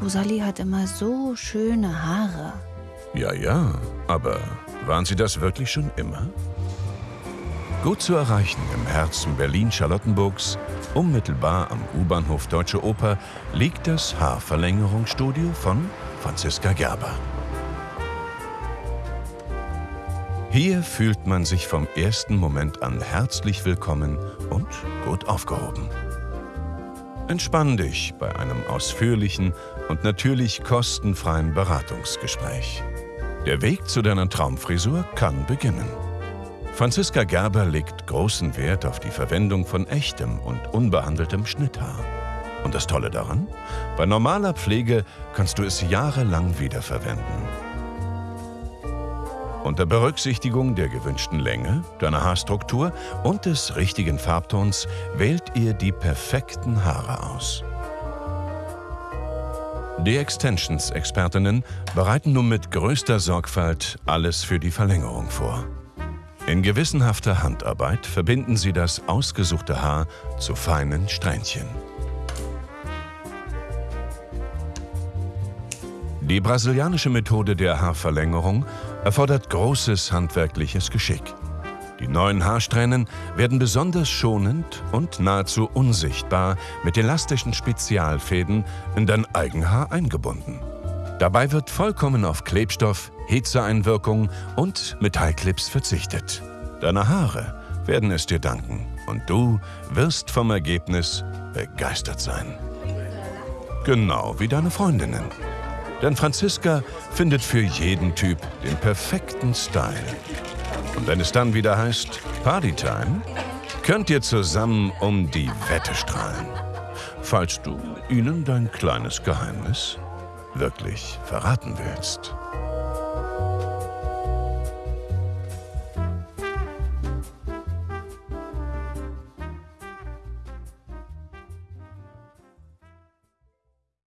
Rosalie hat immer so schöne Haare. Ja, ja, aber waren sie das wirklich schon immer? Gut zu erreichen im Herzen Berlin-Charlottenburgs, unmittelbar am U-Bahnhof Deutsche Oper, liegt das Haarverlängerungsstudio von Franziska Gerber. Hier fühlt man sich vom ersten Moment an herzlich willkommen und gut aufgehoben. Entspann dich bei einem ausführlichen und natürlich kostenfreien Beratungsgespräch. Der Weg zu deiner Traumfrisur kann beginnen. Franziska Gerber legt großen Wert auf die Verwendung von echtem und unbehandeltem Schnitthaar. Und das Tolle daran? Bei normaler Pflege kannst du es jahrelang wiederverwenden. Unter Berücksichtigung der gewünschten Länge, deiner Haarstruktur und des richtigen Farbtons wählt ihr die perfekten Haare aus. Die Extensions-Expertinnen bereiten nun mit größter Sorgfalt alles für die Verlängerung vor. In gewissenhafter Handarbeit verbinden sie das ausgesuchte Haar zu feinen Strähnchen. Die brasilianische Methode der Haarverlängerung erfordert großes handwerkliches Geschick. Die neuen Haarsträhnen werden besonders schonend und nahezu unsichtbar mit elastischen Spezialfäden in dein Eigenhaar eingebunden. Dabei wird vollkommen auf Klebstoff, Hitzeeinwirkung und Metallclips verzichtet. Deine Haare werden es dir danken und du wirst vom Ergebnis begeistert sein. Genau wie deine Freundinnen. Denn Franziska findet für jeden Typ den perfekten Style. Und wenn es dann wieder heißt Partytime, könnt ihr zusammen um die Wette strahlen. Falls du ihnen dein kleines Geheimnis wirklich verraten willst.